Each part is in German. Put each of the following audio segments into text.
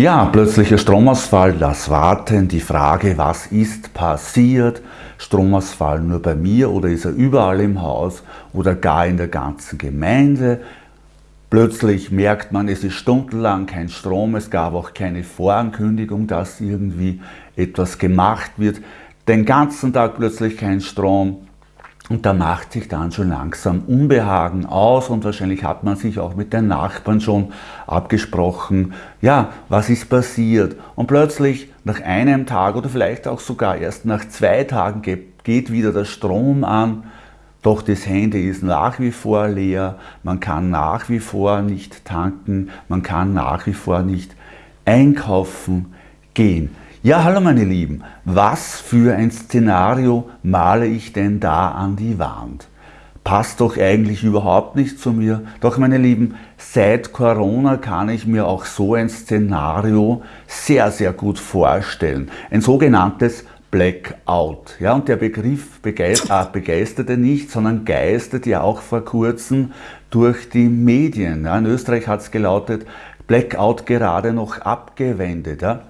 Ja, plötzlicher Stromausfall, das Warten, die Frage, was ist passiert? Stromausfall nur bei mir oder ist er überall im Haus oder gar in der ganzen Gemeinde? Plötzlich merkt man, es ist stundenlang kein Strom, es gab auch keine Vorankündigung, dass irgendwie etwas gemacht wird. Den ganzen Tag plötzlich kein Strom. Und da macht sich dann schon langsam Unbehagen aus und wahrscheinlich hat man sich auch mit den Nachbarn schon abgesprochen, ja, was ist passiert? Und plötzlich nach einem Tag oder vielleicht auch sogar erst nach zwei Tagen geht wieder der Strom an, doch das Handy ist nach wie vor leer, man kann nach wie vor nicht tanken, man kann nach wie vor nicht einkaufen gehen. Ja, hallo meine Lieben, was für ein Szenario male ich denn da an die Wand? Passt doch eigentlich überhaupt nicht zu mir. Doch meine Lieben, seit Corona kann ich mir auch so ein Szenario sehr, sehr gut vorstellen. Ein sogenanntes Blackout. Ja, und der Begriff äh, begeisterte nicht, sondern geistert ja auch vor kurzem durch die Medien. Ja, in Österreich hat es gelautet, Blackout gerade noch abgewendet. Ja.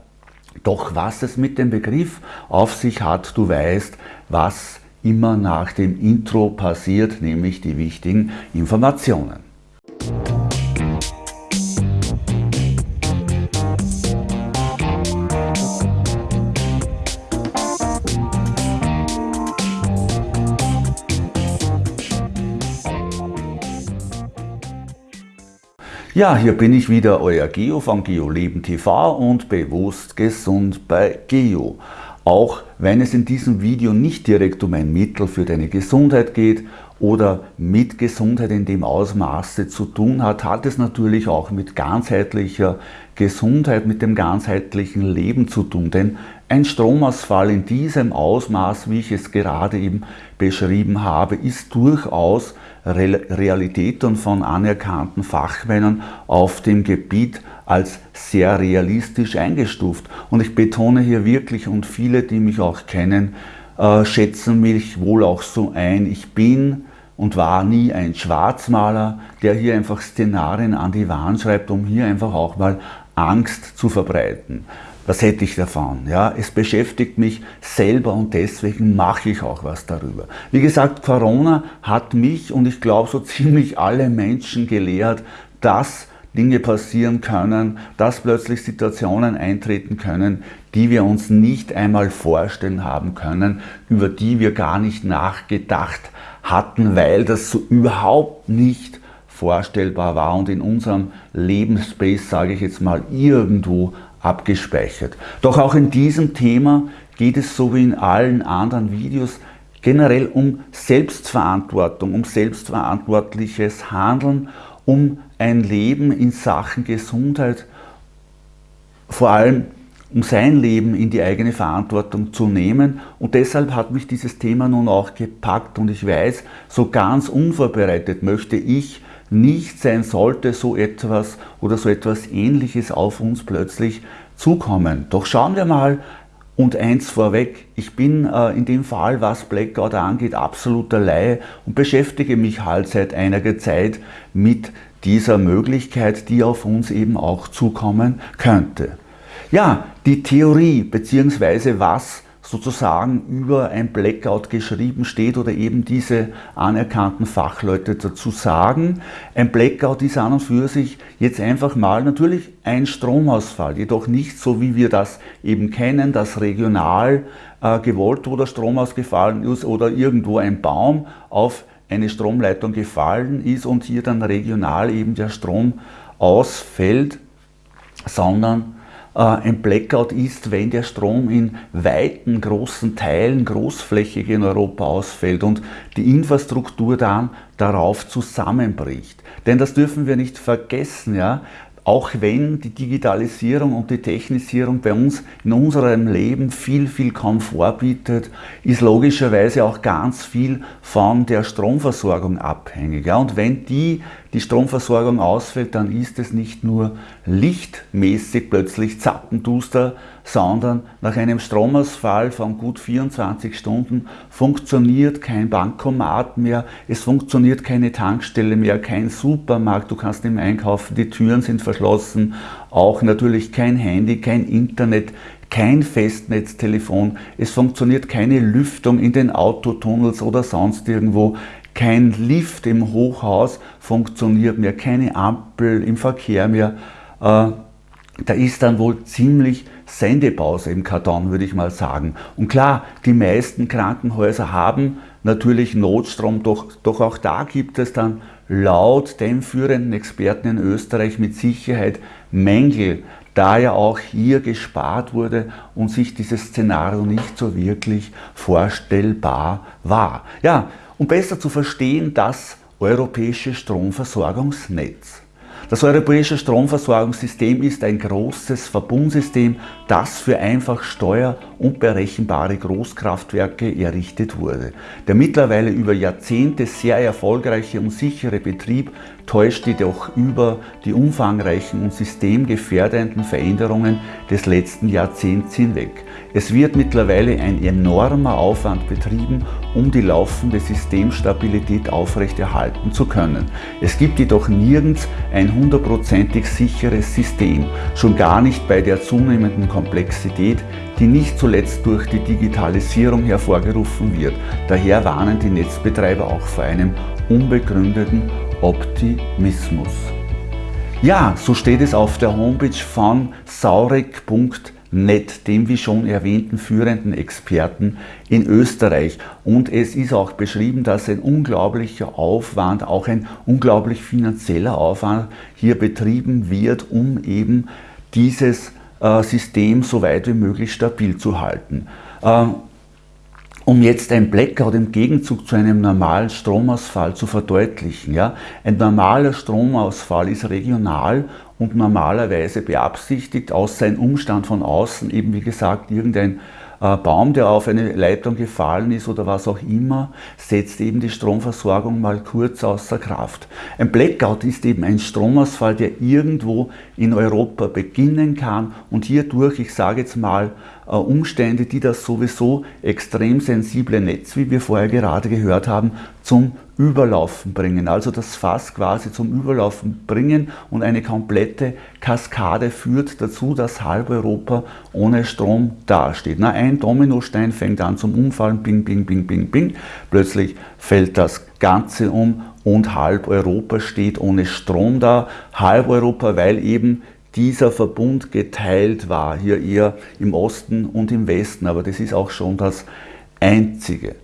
Doch was es mit dem Begriff auf sich hat, du weißt, was immer nach dem Intro passiert, nämlich die wichtigen Informationen. Ja, hier bin ich wieder, euer Geo von GeoLeben TV und bewusst gesund bei Geo. Auch wenn es in diesem Video nicht direkt um ein Mittel für deine Gesundheit geht oder mit Gesundheit in dem Ausmaße zu tun hat, hat es natürlich auch mit ganzheitlicher Gesundheit, mit dem ganzheitlichen Leben zu tun. Denn ein Stromausfall in diesem Ausmaß, wie ich es gerade eben beschrieben habe, ist durchaus Realität und von anerkannten Fachmännern auf dem Gebiet als sehr realistisch eingestuft. Und ich betone hier wirklich, und viele, die mich auch kennen, äh, schätzen mich wohl auch so ein. Ich bin und war nie ein Schwarzmaler, der hier einfach Szenarien an die Wand schreibt, um hier einfach auch mal Angst zu verbreiten. Was hätte ich davon? Ja, es beschäftigt mich selber und deswegen mache ich auch was darüber. Wie gesagt, Corona hat mich und ich glaube so ziemlich alle Menschen gelehrt, dass Dinge passieren können, dass plötzlich Situationen eintreten können, die wir uns nicht einmal vorstellen haben können, über die wir gar nicht nachgedacht hatten, weil das so überhaupt nicht vorstellbar war und in unserem Lebensspace, sage ich jetzt mal, irgendwo abgespeichert. Doch auch in diesem Thema geht es so wie in allen anderen Videos generell um Selbstverantwortung, um selbstverantwortliches Handeln, um ein Leben in Sachen Gesundheit, vor allem um sein Leben in die eigene Verantwortung zu nehmen. Und deshalb hat mich dieses Thema nun auch gepackt und ich weiß, so ganz unvorbereitet möchte ich nicht sein sollte so etwas oder so etwas ähnliches auf uns plötzlich zukommen. Doch schauen wir mal und eins vorweg, ich bin äh, in dem Fall, was Blackout angeht, absoluter Laie und beschäftige mich halt seit einiger Zeit mit dieser Möglichkeit, die auf uns eben auch zukommen könnte. Ja, die Theorie bzw. was sozusagen über ein Blackout geschrieben steht oder eben diese anerkannten Fachleute dazu sagen. Ein Blackout ist an und für sich jetzt einfach mal natürlich ein Stromausfall, jedoch nicht so wie wir das eben kennen, dass regional äh, gewollt oder Strom ausgefallen ist oder irgendwo ein Baum auf eine Stromleitung gefallen ist und hier dann regional eben der Strom ausfällt, sondern ein Blackout ist, wenn der Strom in weiten, großen Teilen, großflächig in Europa ausfällt und die Infrastruktur dann darauf zusammenbricht. Denn das dürfen wir nicht vergessen. Ja? Auch wenn die Digitalisierung und die Technisierung bei uns in unserem Leben viel, viel Komfort bietet, ist logischerweise auch ganz viel von der Stromversorgung abhängig. Ja, und wenn die, die Stromversorgung ausfällt, dann ist es nicht nur lichtmäßig plötzlich zappenduster, sondern nach einem Stromausfall von gut 24 Stunden funktioniert kein Bankomat mehr, es funktioniert keine Tankstelle mehr, kein Supermarkt, du kannst nicht mehr einkaufen, die Türen sind verschlossen, auch natürlich kein Handy, kein Internet, kein Festnetztelefon, es funktioniert keine Lüftung in den Autotunnels oder sonst irgendwo, kein Lift im Hochhaus funktioniert mehr, keine Ampel im Verkehr mehr. Äh, da ist dann wohl ziemlich Sendepause im Karton, würde ich mal sagen. Und klar, die meisten Krankenhäuser haben natürlich Notstrom, doch, doch auch da gibt es dann laut den führenden Experten in Österreich mit Sicherheit Mängel, da ja auch hier gespart wurde und sich dieses Szenario nicht so wirklich vorstellbar war. Ja, um besser zu verstehen, das europäische Stromversorgungsnetz. Das europäische Stromversorgungssystem ist ein großes Verbundsystem, das für einfach steuer- und berechenbare Großkraftwerke errichtet wurde. Der mittlerweile über Jahrzehnte sehr erfolgreiche und sichere Betrieb täuscht jedoch über die umfangreichen und systemgefährdenden Veränderungen des letzten Jahrzehnts hinweg. Es wird mittlerweile ein enormer Aufwand betrieben, um die laufende Systemstabilität aufrechterhalten zu können. Es gibt jedoch nirgends ein hundertprozentig sicheres System, schon gar nicht bei der zunehmenden Komplexität, die nicht zuletzt durch die Digitalisierung hervorgerufen wird. Daher warnen die Netzbetreiber auch vor einem unbegründeten Optimismus. Ja, so steht es auf der Homepage von saurek.de Net, dem wie schon erwähnten führenden Experten in Österreich. Und es ist auch beschrieben, dass ein unglaublicher Aufwand, auch ein unglaublich finanzieller Aufwand hier betrieben wird, um eben dieses äh, System so weit wie möglich stabil zu halten. Um jetzt ein Blackout im Gegenzug zu einem normalen Stromausfall zu verdeutlichen. Ja? Ein normaler Stromausfall ist regional und normalerweise beabsichtigt, außer ein Umstand von außen, eben wie gesagt, irgendein Baum, der auf eine Leitung gefallen ist oder was auch immer, setzt eben die Stromversorgung mal kurz außer Kraft. Ein Blackout ist eben ein Stromausfall, der irgendwo in Europa beginnen kann und hierdurch, ich sage jetzt mal, äh, Umstände, die das sowieso extrem sensible Netz, wie wir vorher gerade gehört haben, zum Überlaufen bringen, also das Fass quasi zum Überlaufen bringen und eine komplette Kaskade führt dazu, dass halb Europa ohne Strom dasteht. Na, ein Dominostein fängt an zum Umfallen, bing, bing, bing, bing, bing, plötzlich fällt das Ganze um und halb Europa steht ohne Strom da. Halb Europa, weil eben dieser Verbund geteilt war, hier eher im Osten und im Westen, aber das ist auch schon das Einzige.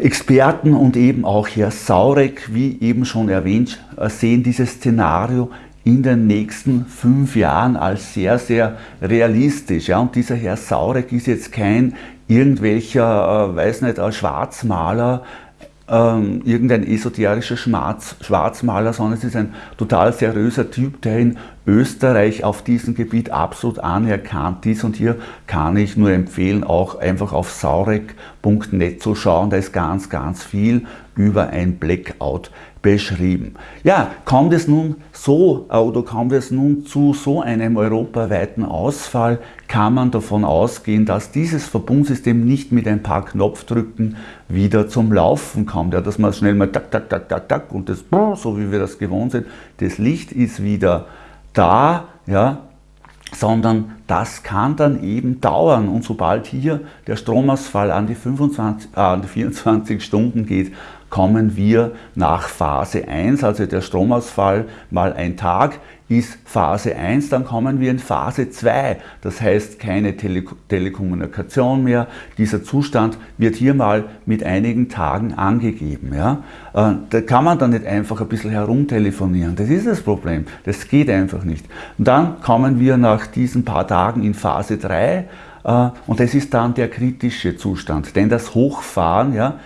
Experten und eben auch Herr Saurek, wie eben schon erwähnt, äh, sehen dieses Szenario in den nächsten fünf Jahren als sehr, sehr realistisch. Ja, und dieser Herr Saurek ist jetzt kein irgendwelcher, äh, weiß nicht, Schwarzmaler, ähm, irgendein esoterischer Schwarz, Schwarzmaler, sondern es ist ein total seriöser Typ, der in Österreich auf diesem Gebiet absolut anerkannt ist. Und hier kann ich nur empfehlen, auch einfach auf saurek.net zu schauen. Da ist ganz, ganz viel über ein Blackout beschrieben. Ja, kommt es nun so oder kommt es nun zu so einem europaweiten Ausfall, kann man davon ausgehen, dass dieses Verbundsystem nicht mit ein paar Knopfdrücken wieder zum Laufen kommt. Ja, dass man schnell mal tak, tak, tak, tak, tak und das, so wie wir das gewohnt sind, das Licht ist wieder da, ja, sondern das kann dann eben dauern. Und sobald hier der Stromausfall an die, 25, äh, an die 24 Stunden geht, kommen wir nach Phase 1, also der Stromausfall mal ein Tag ist Phase 1, dann kommen wir in Phase 2. Das heißt keine Tele Telekommunikation mehr. Dieser Zustand wird hier mal mit einigen Tagen angegeben. Ja? Äh, da kann man dann nicht einfach ein bisschen herumtelefonieren. Das ist das Problem. Das geht einfach nicht. Und dann kommen wir nach diesen paar Tagen in Phase 3 äh, und das ist dann der kritische Zustand. Denn das Hochfahren, ja,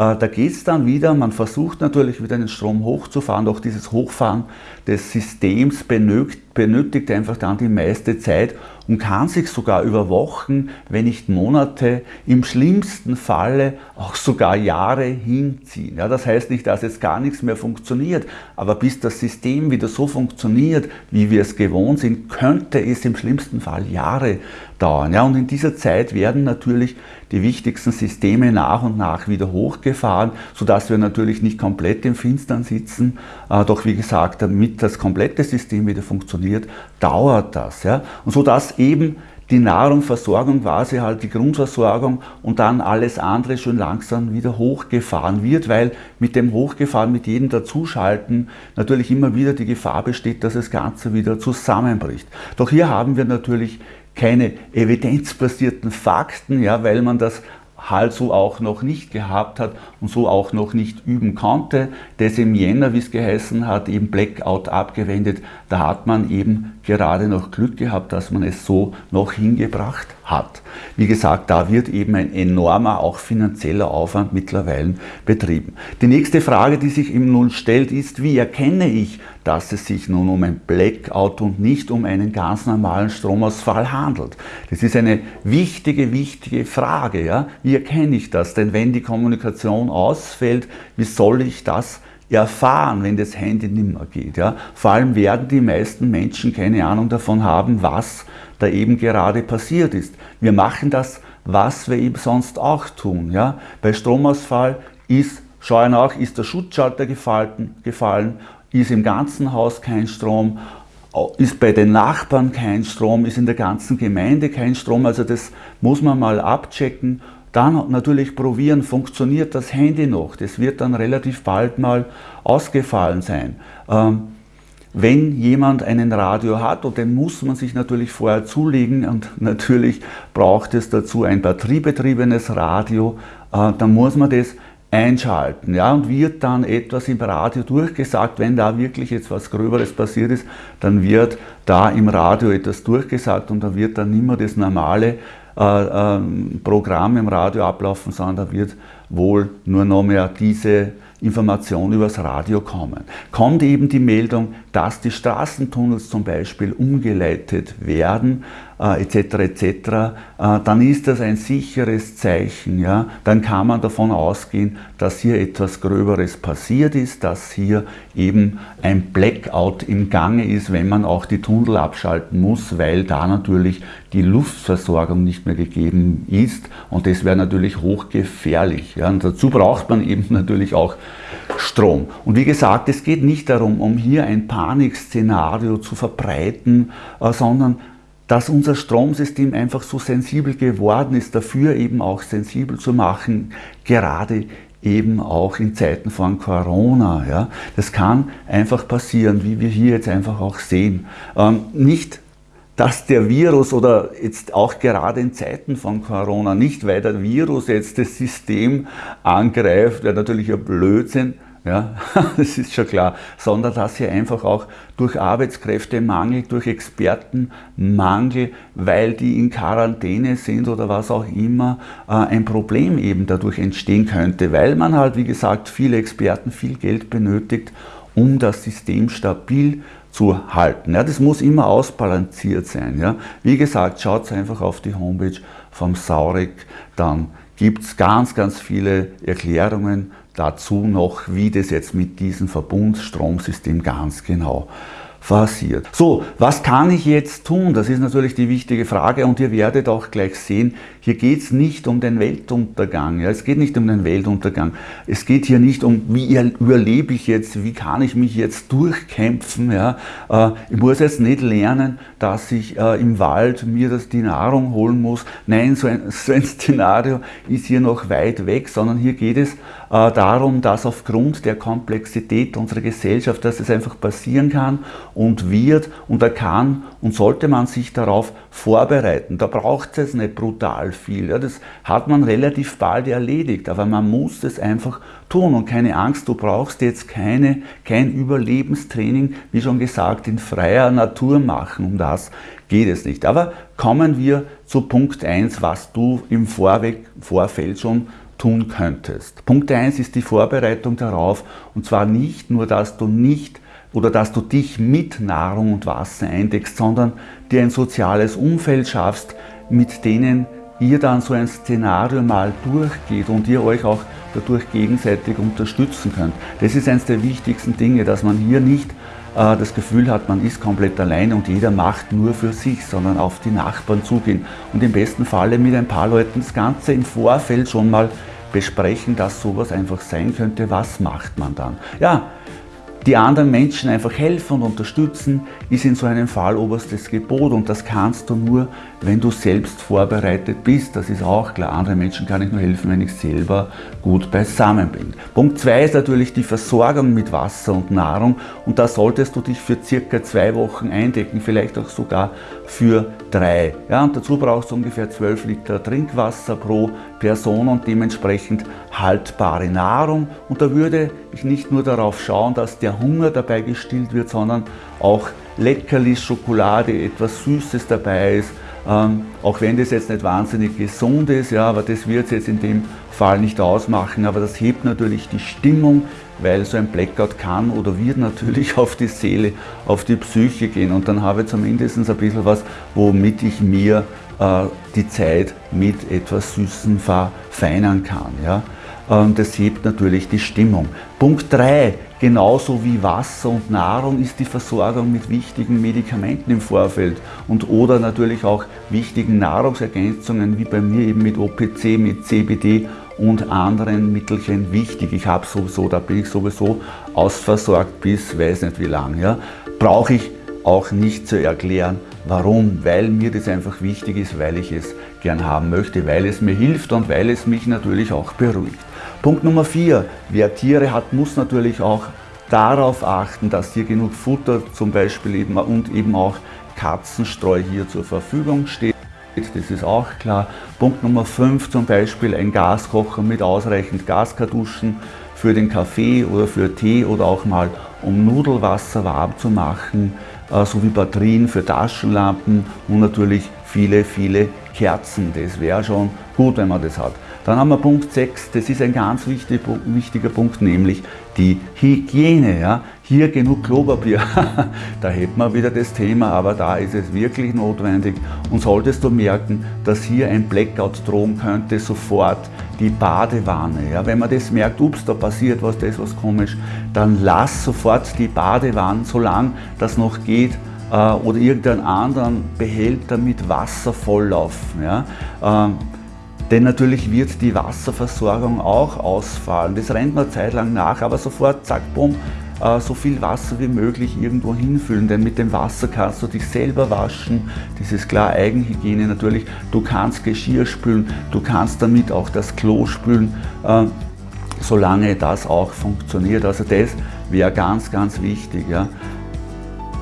da geht es dann wieder, man versucht natürlich wieder den Strom hochzufahren, doch dieses Hochfahren des Systems benötigt, benötigt einfach dann die meiste Zeit und kann sich sogar über Wochen, wenn nicht Monate, im schlimmsten Falle auch sogar Jahre hinziehen. Ja, das heißt nicht, dass jetzt gar nichts mehr funktioniert, aber bis das System wieder so funktioniert, wie wir es gewohnt sind, könnte es im schlimmsten Fall Jahre dauern. Ja, und in dieser Zeit werden natürlich die wichtigsten Systeme nach und nach wieder hochgefahren, sodass wir natürlich nicht komplett im Finstern sitzen, äh, doch wie gesagt, damit damit das komplette System wieder funktioniert, dauert das. Ja? Und so dass eben die Nahrungsversorgung quasi halt die Grundversorgung und dann alles andere schön langsam wieder hochgefahren wird, weil mit dem Hochgefahren, mit jedem Dazuschalten natürlich immer wieder die Gefahr besteht, dass das Ganze wieder zusammenbricht. Doch hier haben wir natürlich keine evidenzbasierten Fakten, ja, weil man das halt so auch noch nicht gehabt hat und so auch noch nicht üben konnte. Das im Jänner, wie es geheißen hat, eben Blackout abgewendet. Da hat man eben gerade noch Glück gehabt, dass man es so noch hingebracht hat. Wie gesagt, da wird eben ein enormer, auch finanzieller Aufwand mittlerweile betrieben. Die nächste Frage, die sich im Nun stellt, ist, wie erkenne ich, dass es sich nun um ein Blackout und nicht um einen ganz normalen Stromausfall handelt? Das ist eine wichtige, wichtige Frage. Ja? Wie erkenne ich das? Denn wenn die Kommunikation ausfällt, wie soll ich das erfahren, wenn das Handy nicht mehr geht. Ja? Vor allem werden die meisten Menschen keine Ahnung davon haben, was da eben gerade passiert ist. Wir machen das, was wir eben sonst auch tun. Ja? Bei Stromausfall ist, schau nach, ist der Schutzschalter gefallen, gefallen, ist im ganzen Haus kein Strom, ist bei den Nachbarn kein Strom, ist in der ganzen Gemeinde kein Strom. Also das muss man mal abchecken dann natürlich probieren, funktioniert das Handy noch. Das wird dann relativ bald mal ausgefallen sein. Ähm, wenn jemand einen Radio hat, und den muss man sich natürlich vorher zulegen und natürlich braucht es dazu ein batteriebetriebenes Radio, äh, dann muss man das einschalten ja, und wird dann etwas im Radio durchgesagt, wenn da wirklich jetzt was Gröberes passiert ist, dann wird da im Radio etwas durchgesagt und da wird dann mehr das normale Programm im Radio ablaufen, sondern da wird wohl nur noch mehr diese Information übers Radio kommen. Kommt eben die Meldung, dass die Straßentunnels zum Beispiel umgeleitet werden, äh, etc. etc., äh, dann ist das ein sicheres Zeichen. Ja? Dann kann man davon ausgehen, dass hier etwas Gröberes passiert ist, dass hier eben ein Blackout im Gange ist, wenn man auch die Tunnel abschalten muss, weil da natürlich die Luftversorgung nicht mehr gegeben ist und das wäre natürlich hochgefährlich. Ja? Und dazu braucht man eben natürlich auch Strom. Und wie gesagt, es geht nicht darum, um hier ein Panikszenario zu verbreiten, äh, sondern dass unser Stromsystem einfach so sensibel geworden ist, dafür eben auch sensibel zu machen, gerade eben auch in Zeiten von Corona. Ja. Das kann einfach passieren, wie wir hier jetzt einfach auch sehen. Ähm, nicht, dass der Virus oder jetzt auch gerade in Zeiten von Corona, nicht weil der Virus jetzt das System angreift, wäre natürlich ein Blödsinn, ja, das ist schon klar, sondern dass hier einfach auch durch Arbeitskräftemangel, durch Expertenmangel, weil die in Quarantäne sind oder was auch immer, äh, ein Problem eben dadurch entstehen könnte, weil man halt, wie gesagt, viele Experten, viel Geld benötigt, um das System stabil zu halten. Ja, das muss immer ausbalanciert sein. Ja. Wie gesagt, schaut einfach auf die Homepage vom Saurek, dann gibt es ganz, ganz viele Erklärungen dazu noch, wie das jetzt mit diesem Verbundstromsystem ganz genau passiert. So, was kann ich jetzt tun? Das ist natürlich die wichtige Frage und ihr werdet auch gleich sehen, hier geht es nicht um den Weltuntergang. Ja? Es geht nicht um den Weltuntergang. Es geht hier nicht um, wie überlebe ich jetzt, wie kann ich mich jetzt durchkämpfen. Ja? Äh, ich muss jetzt nicht lernen, dass ich äh, im Wald mir das, die Nahrung holen muss. Nein, so ein, so ein Szenario ist hier noch weit weg, sondern hier geht es äh, darum, dass aufgrund der Komplexität unserer Gesellschaft, dass es einfach passieren kann und wird und da kann und sollte man sich darauf vorbereiten. Da braucht es nicht brutal viel. Ja, das hat man relativ bald erledigt, aber man muss es einfach tun und keine Angst, du brauchst jetzt keine, kein Überlebenstraining, wie schon gesagt, in freier Natur machen. Um das geht es nicht. Aber kommen wir zu Punkt 1, was du im Vorweg, Vorfeld schon tun könntest. Punkt 1 ist die Vorbereitung darauf und zwar nicht nur, dass du nicht oder dass du dich mit Nahrung und Wasser eindeckst, sondern dir ein soziales Umfeld schaffst, mit denen ihr dann so ein Szenario mal durchgeht und ihr euch auch dadurch gegenseitig unterstützen könnt. Das ist eines der wichtigsten Dinge, dass man hier nicht äh, das Gefühl hat, man ist komplett alleine und jeder macht nur für sich, sondern auf die Nachbarn zugehen und im besten Falle mit ein paar Leuten das Ganze im Vorfeld schon mal besprechen, dass sowas einfach sein könnte. Was macht man dann? Ja, die anderen Menschen einfach helfen und unterstützen, ist in so einem Fall oberstes Gebot und das kannst du nur, wenn du selbst vorbereitet bist. Das ist auch klar. Anderen Menschen kann ich nur helfen, wenn ich selber gut beisammen bin. Punkt 2 ist natürlich die Versorgung mit Wasser und Nahrung und da solltest du dich für circa zwei Wochen eindecken, vielleicht auch sogar für drei. Ja, und dazu brauchst du ungefähr 12 Liter Trinkwasser pro Person und dementsprechend haltbare Nahrung. Und da würde ich nicht nur darauf schauen, dass der Hunger dabei gestillt wird, sondern auch Leckerlis, Schokolade, etwas Süßes dabei ist. Ähm, auch wenn das jetzt nicht wahnsinnig gesund ist, ja, aber das wird es jetzt in dem Fall nicht ausmachen, aber das hebt natürlich die Stimmung, weil so ein Blackout kann oder wird natürlich auf die Seele, auf die Psyche gehen und dann habe ich zumindest ein bisschen was, womit ich mir die Zeit mit etwas Süßen verfeinern kann. Ja? Ähm, das hebt natürlich die Stimmung. Punkt 3, genauso wie Wasser und Nahrung ist die Versorgung mit wichtigen Medikamenten im Vorfeld und oder natürlich auch wichtigen Nahrungsergänzungen wie bei mir eben mit OPC, mit CBD und anderen Mittelchen wichtig. Ich habe sowieso, da bin ich sowieso ausversorgt bis weiß nicht wie lang. Ja. Brauche ich auch nicht zu erklären, warum, weil mir das einfach wichtig ist, weil ich es gern haben möchte, weil es mir hilft und weil es mich natürlich auch beruhigt. Punkt Nummer 4. Wer Tiere hat, muss natürlich auch darauf achten, dass hier genug Futter zum Beispiel eben und eben auch Katzenstreu hier zur Verfügung steht. Das ist auch klar. Punkt Nummer 5 zum Beispiel ein Gaskocher mit ausreichend Gaskartuschen für den Kaffee oder für Tee oder auch mal um Nudelwasser warm zu machen, äh, sowie Batterien für Taschenlampen und natürlich viele, viele Kerzen. Das wäre schon gut, wenn man das hat. Dann haben wir Punkt 6, das ist ein ganz wichtig, wichtiger Punkt, nämlich die Hygiene. Ja. Hier genug Klopapier, da hätten wir wieder das Thema, aber da ist es wirklich notwendig. Und solltest du merken, dass hier ein Blackout drohen könnte, sofort die Badewanne. Ja. Wenn man das merkt, ups, da passiert was, da ist was komisch, dann lass sofort die Badewanne, solange das noch geht, äh, oder irgendeinen anderen Behälter mit Wasser volllaufen. Ja. Ähm, denn natürlich wird die Wasserversorgung auch ausfallen. Das rennt man zeitlang nach, aber sofort, zack, bumm, so viel Wasser wie möglich irgendwo hinfüllen, denn mit dem Wasser kannst du dich selber waschen, das ist klar Eigenhygiene natürlich, du kannst Geschirr spülen, du kannst damit auch das Klo spülen, äh, solange das auch funktioniert. Also das wäre ganz, ganz wichtig. Ja.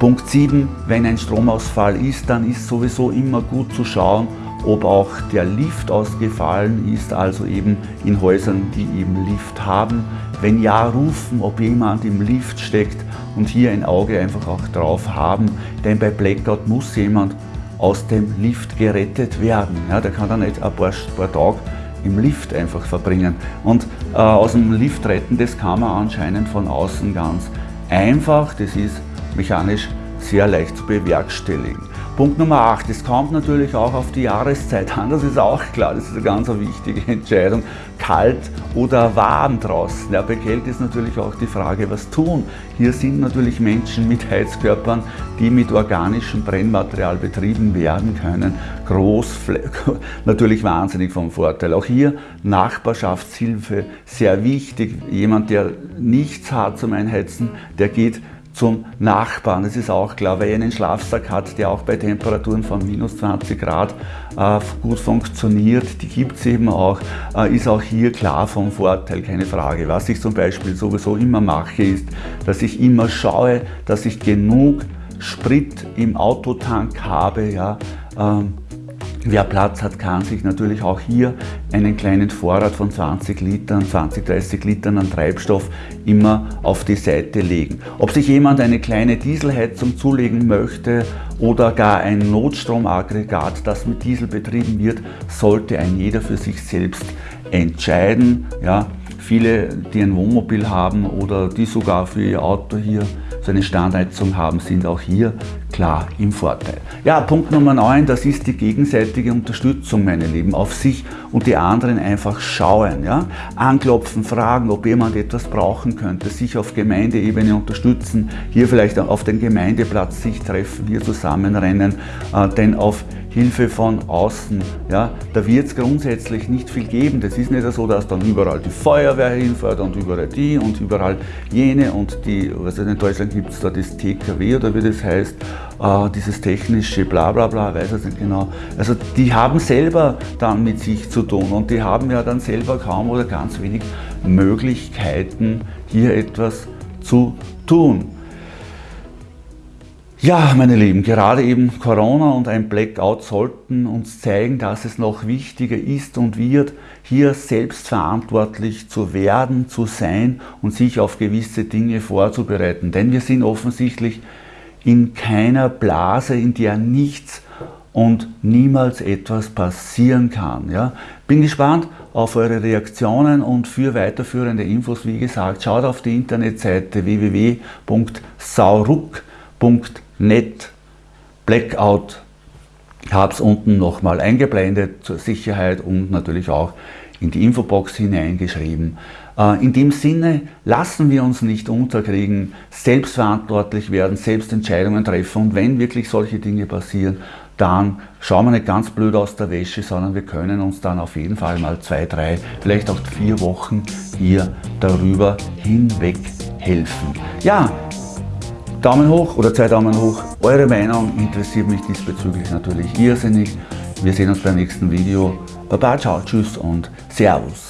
Punkt 7, wenn ein Stromausfall ist, dann ist sowieso immer gut zu schauen, ob auch der Lift ausgefallen ist, also eben in Häusern, die eben Lift haben. Wenn ja, rufen, ob jemand im Lift steckt und hier ein Auge einfach auch drauf haben, denn bei Blackout muss jemand aus dem Lift gerettet werden. Ja, der kann dann nicht ein paar, paar Tage im Lift einfach verbringen. Und äh, aus dem Lift retten, das kann man anscheinend von außen ganz einfach, das ist mechanisch sehr leicht zu bewerkstelligen. Punkt Nummer 8, es kommt natürlich auch auf die Jahreszeit an, das ist auch klar, das ist eine ganz wichtige Entscheidung, kalt oder warm draußen. Ja, bei Kälte ist natürlich auch die Frage, was tun. Hier sind natürlich Menschen mit Heizkörpern, die mit organischem Brennmaterial betrieben werden können, groß, natürlich wahnsinnig vom Vorteil. Auch hier Nachbarschaftshilfe, sehr wichtig. Jemand, der nichts hat zum Einheizen, der geht zum Nachbarn. Das ist auch klar, weil er einen Schlafsack hat, der auch bei Temperaturen von minus 20 Grad äh, gut funktioniert. Die gibt es eben auch, äh, ist auch hier klar vom Vorteil, keine Frage. Was ich zum Beispiel sowieso immer mache, ist, dass ich immer schaue, dass ich genug Sprit im Autotank habe, ja, ähm, Wer Platz hat, kann sich natürlich auch hier einen kleinen Vorrat von 20 Litern, 20, 30 Litern an Treibstoff immer auf die Seite legen. Ob sich jemand eine kleine Dieselheizung zulegen möchte oder gar ein Notstromaggregat, das mit Diesel betrieben wird, sollte ein jeder für sich selbst entscheiden. Ja, viele, die ein Wohnmobil haben oder die sogar für ihr Auto hier so eine Standheizung haben, sind auch hier klar im Vorteil. Ja, Punkt Nummer 9, das ist die gegenseitige Unterstützung, meine Lieben, auf sich und die anderen einfach schauen. Ja? Anklopfen, fragen, ob jemand etwas brauchen könnte, sich auf Gemeindeebene unterstützen, hier vielleicht auf den Gemeindeplatz sich treffen, hier zusammenrennen, äh, denn auf Hilfe von außen. Ja, da wird es grundsätzlich nicht viel geben. Das ist nicht so, dass dann überall die Feuerwehr hinfährt und überall die und überall jene und die, was in Deutschland gibt es da das TKW oder wie das heißt, äh, dieses technische Blablabla, bla bla, weiß ich nicht genau. Also die haben selber dann mit sich zu tun und die haben ja dann selber kaum oder ganz wenig Möglichkeiten, hier etwas zu tun. Ja, meine Lieben, gerade eben Corona und ein Blackout sollten uns zeigen, dass es noch wichtiger ist und wird, hier selbstverantwortlich zu werden, zu sein und sich auf gewisse Dinge vorzubereiten. Denn wir sind offensichtlich in keiner Blase, in der nichts und niemals etwas passieren kann. Ja? Bin gespannt auf eure Reaktionen und für weiterführende Infos, wie gesagt, schaut auf die Internetseite www.sauruck.de Net Blackout. Ich habe es unten nochmal eingeblendet zur Sicherheit und natürlich auch in die Infobox hineingeschrieben. Äh, in dem Sinne lassen wir uns nicht unterkriegen, selbstverantwortlich werden, selbst Entscheidungen treffen und wenn wirklich solche Dinge passieren, dann schauen wir nicht ganz blöd aus der Wäsche, sondern wir können uns dann auf jeden Fall mal zwei, drei, vielleicht auch vier Wochen hier darüber hinweg helfen. Ja, Daumen hoch oder zwei Daumen hoch. Eure Meinung interessiert mich diesbezüglich natürlich irrsinnig. Wir sehen uns beim nächsten Video. Baba, ciao, tschüss und Servus.